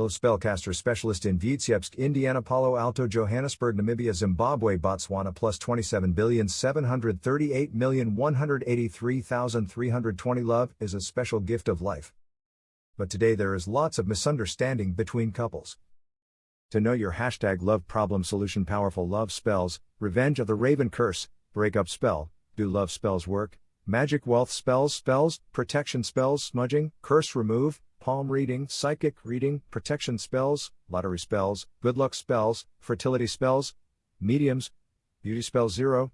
Love Spellcaster Specialist in Vitebsk, Indiana, Palo Alto, Johannesburg, Namibia, Zimbabwe, Botswana, plus 27,738,183,320. Love is a special gift of life. But today there is lots of misunderstanding between couples. To know your hashtag love problem solution powerful love spells, revenge of the raven curse, breakup spell, do love spells work, magic wealth spells spells, protection spells smudging, curse remove, palm reading, psychic reading, protection spells, lottery spells, good luck spells, fertility spells, mediums, beauty spell zero,